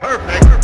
Perfect.